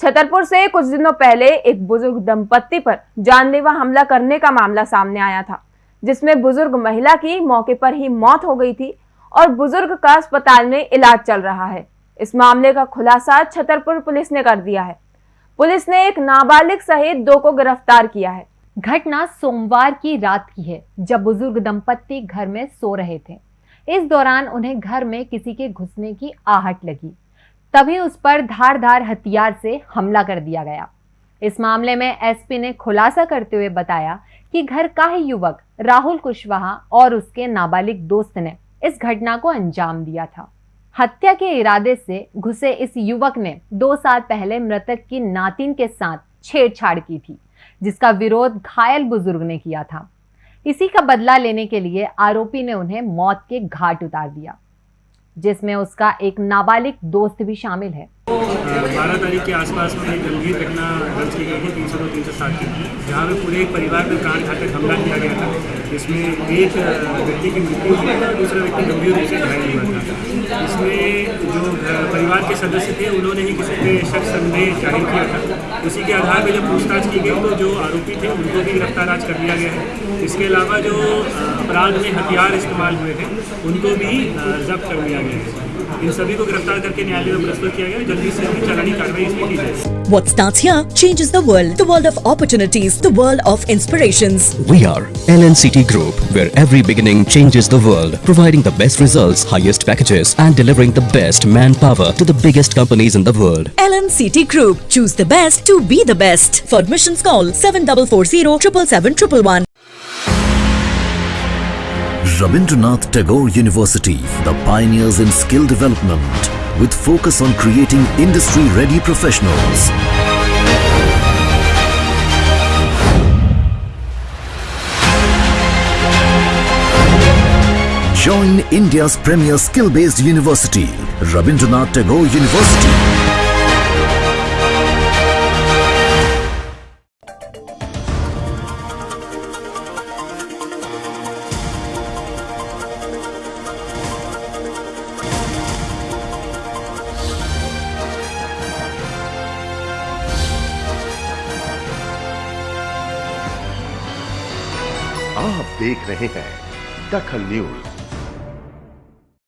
छतरपुर से कुछ दिनों पहले एक बुज़ुर्ग दंपत्ति पर जानलेवा हमला करने का मामला सामने आया था, जिसमें बुज़ुर्ग महिला की मौके पर ही मौत हो गई थी और बुज़ुर्ग का अस्पताल में इलाज चल रहा है। इस मामले का खुलासा छतरपुर पुलिस ने कर दिया है। पुलिस ने एक नाबालिग सहित दो को गिरफ़्तार किया है। घटना सोमवार की रात की है, जब बुज़ुर्ग दंपत्ति घर में सो रहे थे। इस दौरान उन्हें घर में किसी के घुसने की आहट लगी। तभी उस पर धारदार हथियार से हमला कर दिया गया। इस मामले में एसपी ने खुलासा करते हुए बताया कि घर का ही युवक राहुल कुशवाहा और उसके नाबालिग दोस्त ने इस घटना को अंजाम दिया था। हत्या के इरादे से घुसे इस युवक ने दो साल पहले मृतक की नातिन के साथ छेड़छाड़ की थी, जिसका विरोध घायल बुज़ुर्ग ने किया था। इसी का बदला लेने के लिए आरोपी ने उन्हें मौत के घाट उतार दिया। जिसमें उसका एक नाबालिग दोस्त भी शामिल है। बारह तारीख के आसपास में एक गंभीर घटना दर्ज की गई थी, तीन सौ दो, तीन सौ सात की। जहाँ पे पूरे एक परिवार पर कांड घातक हमला किया गया था। जिसमें एक व्यक्ति की मृत्यु हुई और दूसरा व्यक्ति गंभीर रूप से घायल हुआ। था इसमें जो परिवार के सदस्य थे, उन्होंने ही किसी पे शक संदेह ज़ाहिर किया था। उसी के आधार पर जब पूछताछ की गई तो जो आरोपी थे, उनको भी गिरफ़्तार आज कर लिया गया है। इसके अलावा जो अपराध में हथियार इस्तेमाल हुए थे उनको भी जब्त कर लिया गया है। इन सभी को गिरफ्तार करके न्यायालय में प्रस्तुत किया गया जल्दी से जल्दी चालानी कार्रवाई इसमें की जाए What starts here changes the world. The world of opportunities. The world of inspirations. We are LNCT Group, where every beginning changes the world, providing the best results, highest packages, and delivering the best manpower to the biggest companies in the world. LNCT Group. Choose the best to be the best. For admissions call 7440 777 Rabindranath Tagore University, the pioneers in skill development with focus on creating industry-ready professionals. Join India's premier skill-based university, Rabindranath Tagore University. आप देख रहे हैं दखल news.